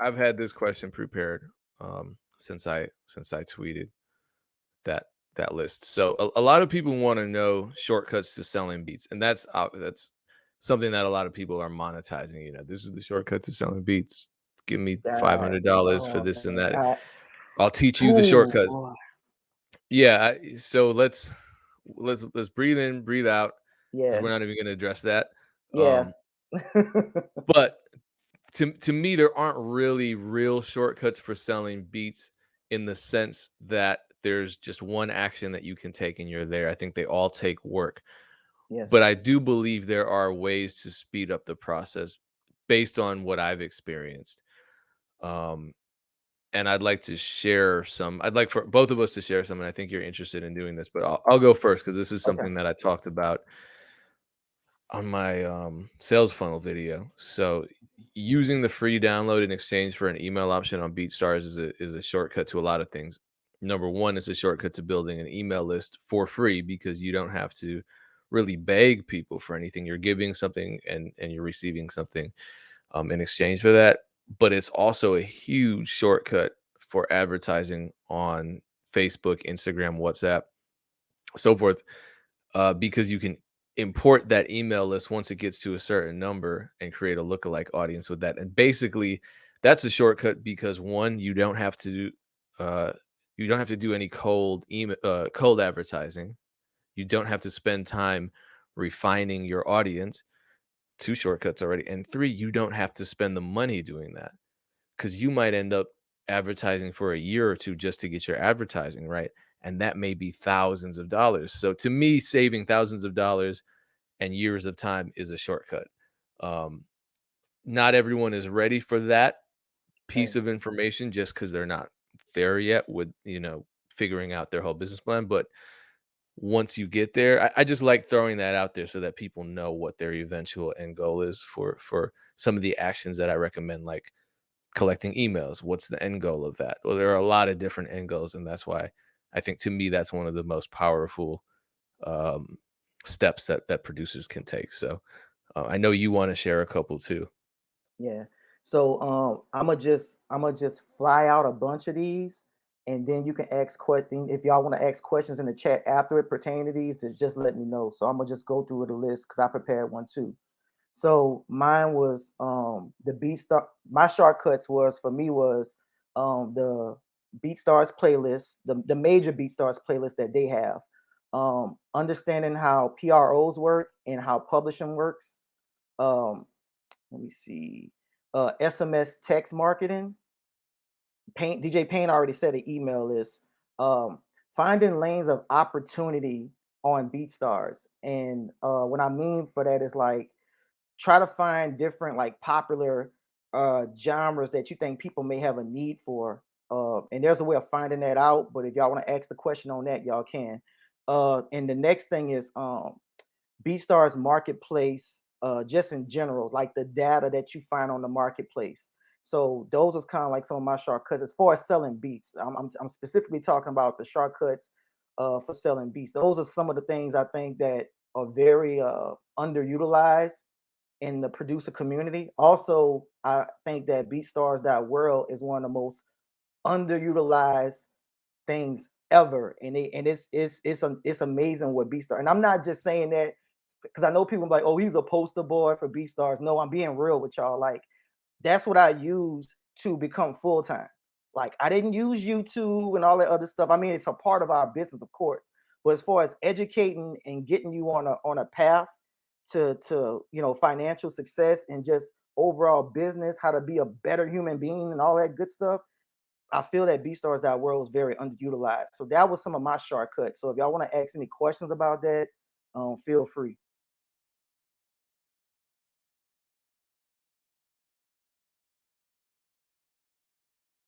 I've had this question prepared um, since I since I tweeted that that list. So a, a lot of people want to know shortcuts to selling beats, and that's uh, that's something that a lot of people are monetizing. You know, this is the shortcut to selling beats. Give me five hundred dollars for oh this and that. I I'll teach you the shortcuts. Yeah. So let's let's let's breathe in, breathe out, Yeah, we're not even going to address that. yeah. Um, but to to me, there aren't really real shortcuts for selling beats in the sense that there's just one action that you can take and you're there. I think they all take work. Yes. But I do believe there are ways to speed up the process based on what I've experienced. Um, and I'd like to share some. I'd like for both of us to share some, and I think you're interested in doing this. But I'll, I'll go first because this is Okay. something that I talked about on my um, sales funnel video. So using the free download in exchange for an email option on BeatStars is a is a shortcut to a lot of things. Number one is a shortcut to building an email list for free because you don't have to really beg people for anything. You're giving something and and you're receiving something um, in exchange for that. But it's also a huge shortcut for advertising on Facebook, Instagram, WhatsApp, so forth uh, because you can import that email list once it gets to a certain number and create a lookalike audience with that. And basically, that's a shortcut because one, you don't have to uh, you don't have to do any cold email uh, cold advertising. You don't have to spend time refining your audience. Two shortcuts already, and three, you don't have to spend the money doing that because you might end up advertising for a year or two just to get your advertising right and that may be thousands of dollars so to me saving thousands of dollars and years of time is a shortcut um, not everyone is ready for that piece of information just because they're not there yet with you know figuring out their whole business plan but once you get there I, I just like throwing that out there so that people know what their eventual end goal is for for some of the actions that i recommend like collecting emails. What's the end goal of that? Well, there are a lot of different end goals, and that's why I think to me that's one of the most powerful um, steps that that producers can take. So uh, I know you want to share a couple too. Yeah. So um I'm gonna just I'm gonna just fly out a bunch of these and then you can ask questions if y'all want to ask questions in the chat after it pertaining to these, just just let me know. So I'm gonna just go through the list because I prepared one too. So mine was um the beat star my shortcuts was for me was um the BeatStars playlist, the, the major BeatStars playlist that they have. Um understanding how PROs work and how publishing works. Um let me see. Uh SMS text marketing. Paint DJ Payne already said the email list. um finding lanes of opportunity on BeatStars. And uh what I mean for that is like try to find different like popular uh genres that you think people may have a need for uh and there's a way of finding that out but if y'all want to ask the question on that y'all can. Uh and the next thing is um BeatStars marketplace uh just in general like the data that you find on the marketplace. So those was kind of like some of my shortcuts. As far as selling beats I'm, I'm, I'm specifically talking about the shortcuts uh for selling beats. Those are some of the things I think that are very uh underutilized in the producer community. Also, I think that BeatStars that world is one of the most underutilized things ever, and it and it's it's it's it's amazing what B Star. And I'm not just saying that because I know people like, oh, he's a poster boy for BeatStars. No, I'm being real with y'all. Like that's what I used to become full time. Like I didn't use YouTube and all that other stuff. I mean, it's a part of our business, of course. But as far as educating and getting you on a on a path to to you know financial success and just overall business, how to be a better human being and all that good stuff. I feel that BeatStars that world is very underutilized. So that was some of my shortcuts. So if y'all want to ask any questions about that, um, feel free.